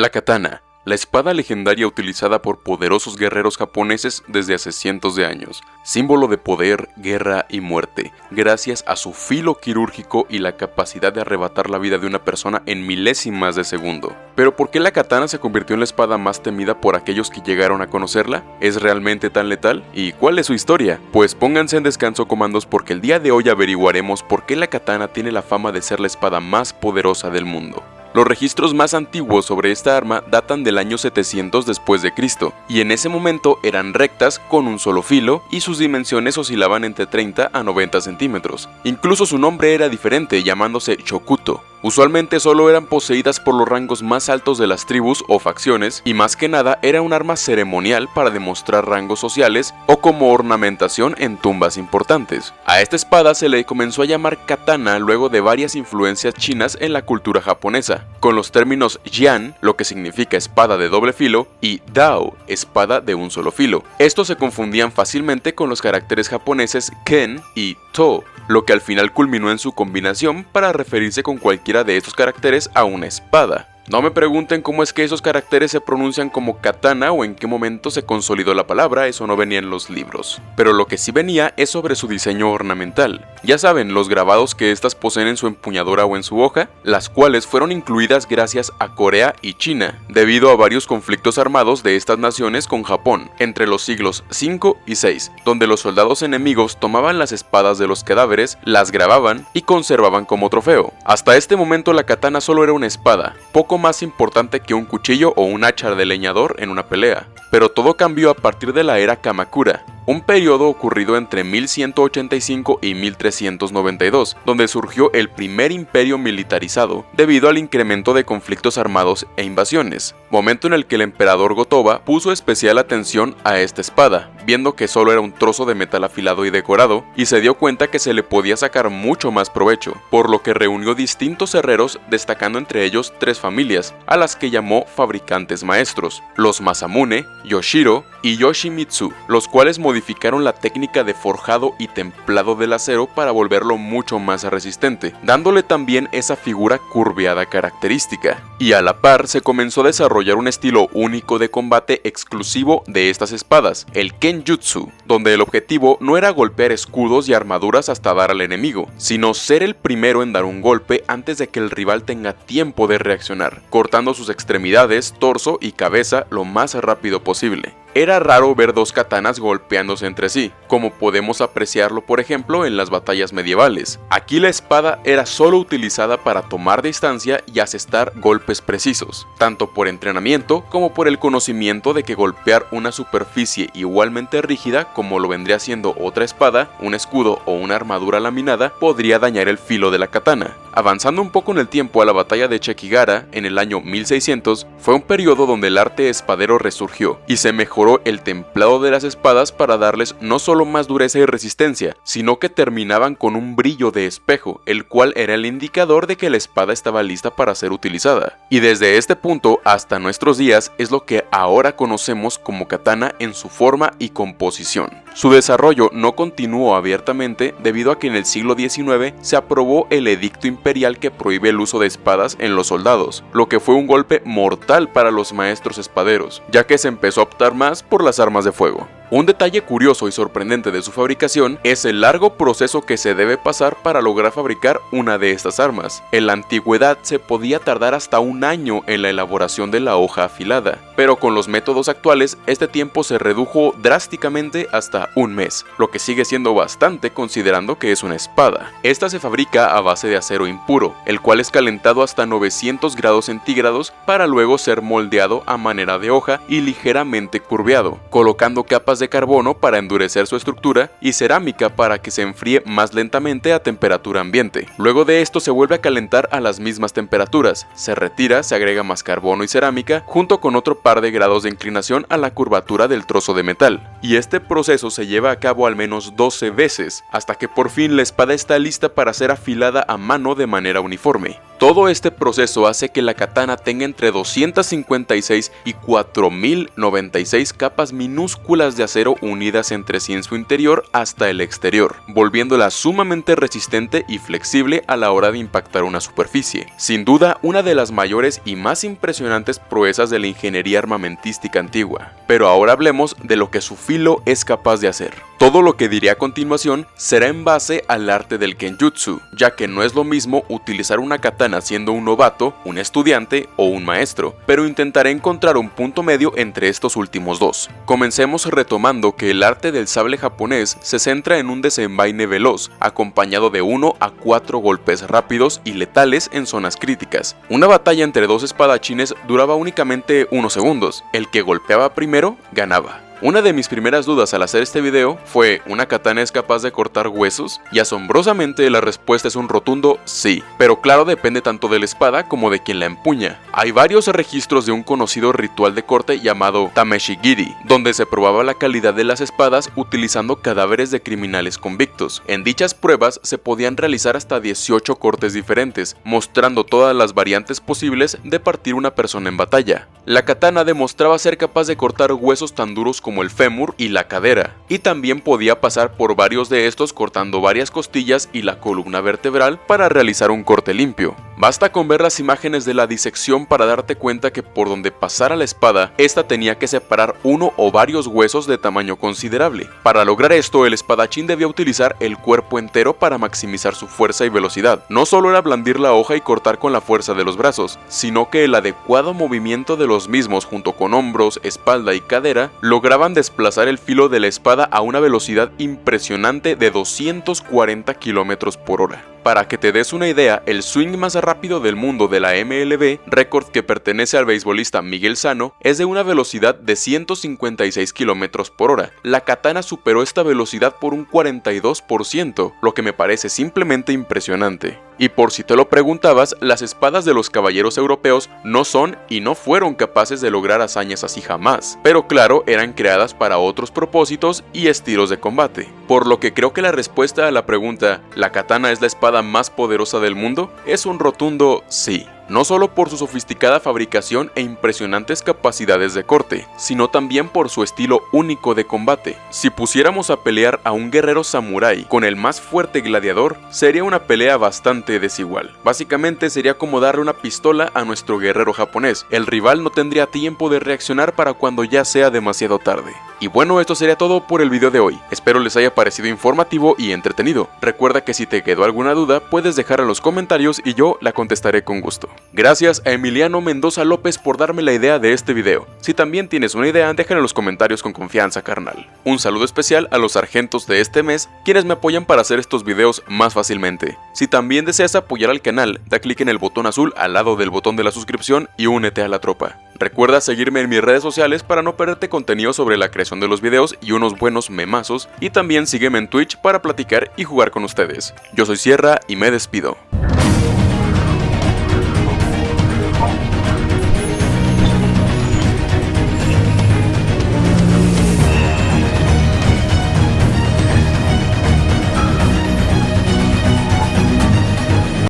La katana, la espada legendaria utilizada por poderosos guerreros japoneses desde hace cientos de años, símbolo de poder, guerra y muerte, gracias a su filo quirúrgico y la capacidad de arrebatar la vida de una persona en milésimas de segundo. Pero ¿por qué la katana se convirtió en la espada más temida por aquellos que llegaron a conocerla? ¿Es realmente tan letal? ¿Y cuál es su historia? Pues pónganse en descanso comandos porque el día de hoy averiguaremos por qué la katana tiene la fama de ser la espada más poderosa del mundo. Los registros más antiguos sobre esta arma datan del año 700 después de Cristo, y en ese momento eran rectas con un solo filo y sus dimensiones oscilaban entre 30 a 90 centímetros. Incluso su nombre era diferente, llamándose Chokuto, Usualmente solo eran poseídas por los rangos más altos de las tribus o facciones y más que nada era un arma ceremonial para demostrar rangos sociales o como ornamentación en tumbas importantes. A esta espada se le comenzó a llamar katana luego de varias influencias chinas en la cultura japonesa, con los términos yan, lo que significa espada de doble filo, y dao, espada de un solo filo. Estos se confundían fácilmente con los caracteres japoneses ken y to, lo que al final culminó en su combinación para referirse con de estos caracteres a una espada. No me pregunten cómo es que esos caracteres se pronuncian como katana o en qué momento se consolidó la palabra, eso no venía en los libros. Pero lo que sí venía es sobre su diseño ornamental. Ya saben, los grabados que estas poseen en su empuñadura o en su hoja, las cuales fueron incluidas gracias a Corea y China, debido a varios conflictos armados de estas naciones con Japón, entre los siglos 5 y 6, donde los soldados enemigos tomaban las espadas de los cadáveres, las grababan y conservaban como trofeo. Hasta este momento la katana solo era una espada, poco más importante que un cuchillo o un hacha de leñador en una pelea. Pero todo cambió a partir de la era Kamakura, un periodo ocurrido entre 1185 y 1392, donde surgió el primer imperio militarizado debido al incremento de conflictos armados e invasiones, momento en el que el emperador Gotoba puso especial atención a esta espada, viendo que solo era un trozo de metal afilado y decorado, y se dio cuenta que se le podía sacar mucho más provecho, por lo que reunió distintos herreros, destacando entre ellos tres familias, a las que llamó fabricantes maestros, los Masamune, Yoshiro y Yoshimitsu, los cuales modificaron la técnica de forjado y templado del acero para volverlo mucho más resistente, dándole también esa figura curveada característica. Y a la par se comenzó a desarrollar un estilo único de combate exclusivo de estas espadas, el Kenjutsu, donde el objetivo no era golpear escudos y armaduras hasta dar al enemigo, sino ser el primero en dar un golpe antes de que el rival tenga tiempo de reaccionar, cortando sus extremidades, torso y cabeza lo más rápido posible. Era raro ver dos katanas golpeándose entre sí, como podemos apreciarlo por ejemplo en las batallas medievales. Aquí la espada era solo utilizada para tomar distancia y asestar golpes precisos, tanto por entrenamiento como por el conocimiento de que golpear una superficie igualmente rígida como lo vendría siendo otra espada, un escudo o una armadura laminada podría dañar el filo de la katana. Avanzando un poco en el tiempo a la batalla de Chekigara en el año 1600, fue un periodo donde el arte espadero resurgió y se mejoró el templado de las espadas para darles no solo más dureza y resistencia, sino que terminaban con un brillo de espejo, el cual era el indicador de que la espada estaba lista para ser utilizada. Y desde este punto hasta nuestros días es lo que ahora conocemos como katana en su forma y composición. Su desarrollo no continuó abiertamente debido a que en el siglo XIX se aprobó el edicto imperial que prohíbe el uso de espadas en los soldados, lo que fue un golpe mortal para los maestros espaderos, ya que se empezó a optar más por las armas de fuego. Un detalle curioso y sorprendente de su fabricación es el largo proceso que se debe pasar para lograr fabricar una de estas armas. En la antigüedad se podía tardar hasta un año en la elaboración de la hoja afilada, pero con los métodos actuales este tiempo se redujo drásticamente hasta un mes, lo que sigue siendo bastante considerando que es una espada. Esta se fabrica a base de acero impuro, el cual es calentado hasta 900 grados centígrados para luego ser moldeado a manera de hoja y ligeramente curveado, colocando capas de carbono para endurecer su estructura y cerámica para que se enfríe más lentamente a temperatura ambiente. Luego de esto se vuelve a calentar a las mismas temperaturas, se retira, se agrega más carbono y cerámica junto con otro par de grados de inclinación a la curvatura del trozo de metal. y este proceso se lleva a cabo al menos 12 veces, hasta que por fin la espada está lista para ser afilada a mano de manera uniforme. Todo este proceso hace que la katana tenga entre 256 y 4096 capas minúsculas de acero unidas entre sí en su interior hasta el exterior, volviéndola sumamente resistente y flexible a la hora de impactar una superficie. Sin duda, una de las mayores y más impresionantes proezas de la ingeniería armamentística antigua. Pero ahora hablemos de lo que su filo es capaz de hacer. Todo lo que diré a continuación será en base al arte del kenjutsu, ya que no es lo mismo utilizar una katana siendo un novato, un estudiante o un maestro, pero intentaré encontrar un punto medio entre estos últimos dos. Comencemos retomando que el arte del sable japonés se centra en un desenvaine veloz, acompañado de uno a cuatro golpes rápidos y letales en zonas críticas. Una batalla entre dos espadachines duraba únicamente unos segundos, el que golpeaba primero ganaba. Una de mis primeras dudas al hacer este video fue, ¿una katana es capaz de cortar huesos? Y asombrosamente la respuesta es un rotundo sí, pero claro depende tanto de la espada como de quien la empuña. Hay varios registros de un conocido ritual de corte llamado Tameshigiri, donde se probaba la calidad de las espadas utilizando cadáveres de criminales convictos. En dichas pruebas se podían realizar hasta 18 cortes diferentes, mostrando todas las variantes posibles de partir una persona en batalla. La katana demostraba ser capaz de cortar huesos tan duros como el fémur y la cadera, y también podía pasar por varios de estos cortando varias costillas y la columna vertebral para realizar un corte limpio. Basta con ver las imágenes de la disección para darte cuenta que por donde pasara la espada, esta tenía que separar uno o varios huesos de tamaño considerable. Para lograr esto, el espadachín debía utilizar el cuerpo entero para maximizar su fuerza y velocidad. No solo era blandir la hoja y cortar con la fuerza de los brazos, sino que el adecuado movimiento de los mismos junto con hombros, espalda y cadera lograban desplazar el filo de la espada a una velocidad impresionante de 240 km por hora. Para que te des una idea, el swing más rápido del mundo de la MLB, récord que pertenece al beisbolista Miguel Sano, es de una velocidad de 156 km por hora. La katana superó esta velocidad por un 42%, lo que me parece simplemente impresionante. Y por si te lo preguntabas, las espadas de los caballeros europeos no son y no fueron capaces de lograr hazañas así jamás, pero claro, eran creadas para otros propósitos y estilos de combate. Por lo que creo que la respuesta a la pregunta, ¿la katana es la espada más poderosa del mundo? es un rotundo sí no solo por su sofisticada fabricación e impresionantes capacidades de corte, sino también por su estilo único de combate. Si pusiéramos a pelear a un guerrero samurái con el más fuerte gladiador, sería una pelea bastante desigual. Básicamente sería como darle una pistola a nuestro guerrero japonés, el rival no tendría tiempo de reaccionar para cuando ya sea demasiado tarde. Y bueno, esto sería todo por el video de hoy. Espero les haya parecido informativo y entretenido. Recuerda que si te quedó alguna duda, puedes dejar en los comentarios y yo la contestaré con gusto. Gracias a Emiliano Mendoza López por darme la idea de este video. Si también tienes una idea, déjala en los comentarios con confianza, carnal. Un saludo especial a los sargentos de este mes, quienes me apoyan para hacer estos videos más fácilmente. Si también deseas apoyar al canal, da clic en el botón azul al lado del botón de la suscripción y únete a la tropa. Recuerda seguirme en mis redes sociales para no perderte contenido sobre la creación de los videos y unos buenos memazos y también sígueme en Twitch para platicar y jugar con ustedes. Yo soy Sierra y me despido.